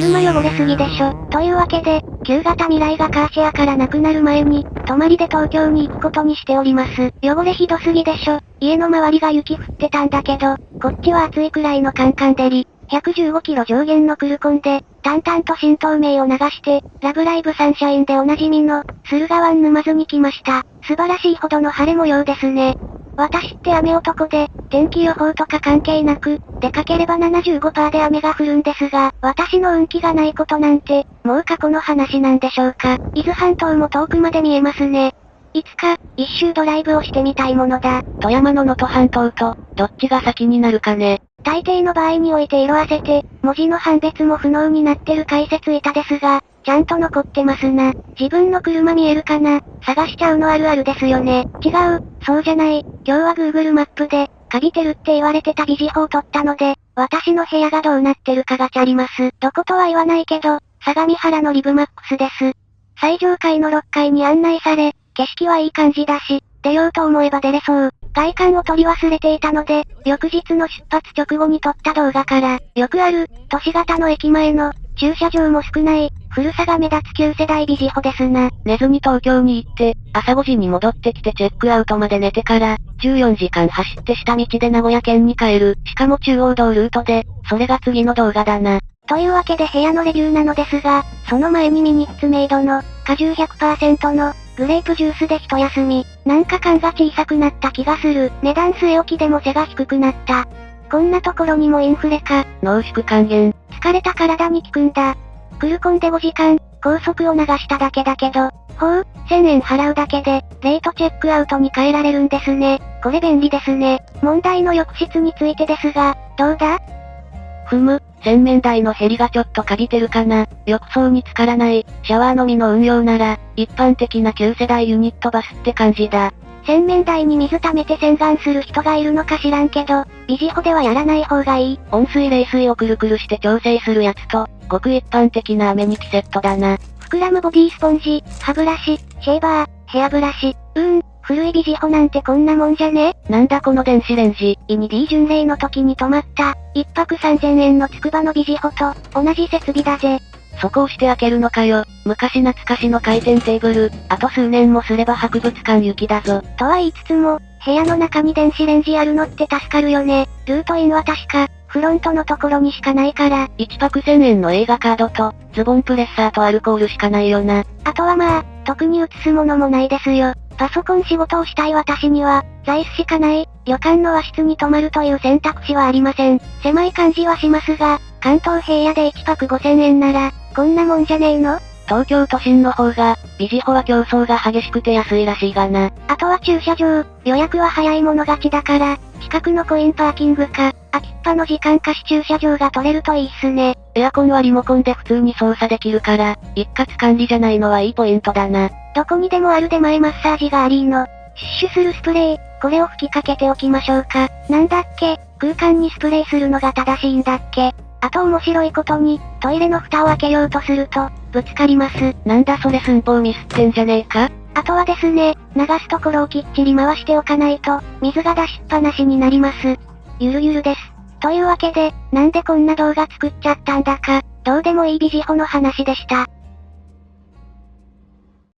車汚れすぎでしょ。というわけで、旧型未来がカーシェアからなくなる前に、泊まりで東京に行くことにしております。汚れひどすぎでしょ。家の周りが雪降ってたんだけど、こっちは暑いくらいのカンカン照り。115キロ上限のクルコンで、淡々と新東名を流して、ラブライブサンシャインでおなじみの、駿河湾沼津に来ました。素晴らしいほどの晴れ模様ですね。私って雨男で、天気予報とか関係なく、出かければ75%で雨が降るんですが、私の運気がないことなんて、もう過去の話なんでしょうか。伊豆半島も遠くまで見えますね。いつか、一周ドライブをしてみたいものだ。富山の能登半島と、どっちが先になるかね。大抵の場合において色あせて、文字の判別も不能になってる解説板ですが、ちゃんと残ってますな。自分の車見えるかな？探しちゃうのあるあるですよね。違う、そうじゃない。今日は Google マップで、カビてるって言われてたビジホを撮ったので、私の部屋がどうなってるかがチャリます。どことは言わないけど、相模原のリブマックスです。最上階の6階に案内され、景色はいい感じだし、出ようと思えば出れそう。外観を取り忘れていたので、翌日の出発直後に撮った動画から、よくある、都市型の駅前の、駐車場も少ない、古さが目立つ旧世代ビジホですな。寝ずに東京に行って、朝5時に戻ってきてチェックアウトまで寝てから、14時間走って下道で名古屋県に帰る。しかも中央道ルートで、それが次の動画だな。というわけで部屋のレビューなのですが、その前にミニッツメイドの、果汁100%の、グレープジュースで一休み。なんか缶が小さくなった気がする。値段据え置きでも背が低くなった。こんなところにもインフレか。濃縮還元。疲れた体に効くんだ。クルコンで5時間、高速を流しただけだけど、ほう、1000円払うだけで、レートチェックアウトに変えられるんですね。これ便利ですね。問題の浴室についてですが、どうだ？ふむ、洗面台のヘリがちょっとカビてるかな。浴槽に浸からない、シャワーのみの運用なら、一般的な旧世代ユニットバスって感じだ。洗面台に水溜めて洗顔する人がいるのか知らんけど、ビジホではやらない方がいい。温水冷水をくるくるして調整するやつと、ごく一般的な雨にキセットだな。膨らむボディスポンジ、歯ブラシ、シェーバー、ヘアブラシ。うーん、古いビジホなんてこんなもんじゃね？なんだこの電子レンジ。イニ D 巡礼の時に泊まった、一泊3000円のつくばのビジホと、同じ設備だぜ。そこをして開けるのかよ。昔懐かしの回転テーブル。あと数年もすれば博物館行きだぞ。とは言いつつも、部屋の中に電子レンジあるのって助かるよね。ルートインは確か、フロントのところにしかないから。1泊1000円の映画カードと、ズボンプレッサーとアルコールしかないよな。あとはまあ、特に映すものもないですよ。パソコン仕事をしたい私には、座椅子しかない、旅館の和室に泊まるという選択肢はありません。狭い感じはしますが、関東平野で1泊5000円なら、こんなもんじゃねえの？東京都心の方が、ビジホは競争が激しくて安いらしいがな。あとは駐車場、予約は早い者勝ちだから、近くのコインパーキングか、空きっぱの時間貸し駐車場が取れるといいっすね。エアコンはリモコンで普通に操作できるから、一括管理じゃないのはいいポイントだな。どこにでもある出前マッサージがありーの。シュッシュするスプレー、これを吹きかけておきましょうか。なんだっけ、空間にスプレーするのが正しいんだっけ？あと面白いことに、トイレの蓋を開けようとすると、ぶつかります。なんだそれ寸法ミスってんじゃねえか？あとはですね、流すところをきっちり回しておかないと、水が出しっぱなしになります。ゆるゆるです。というわけで、なんでこんな動画作っちゃったんだか、どうでもいいビジホの話でした。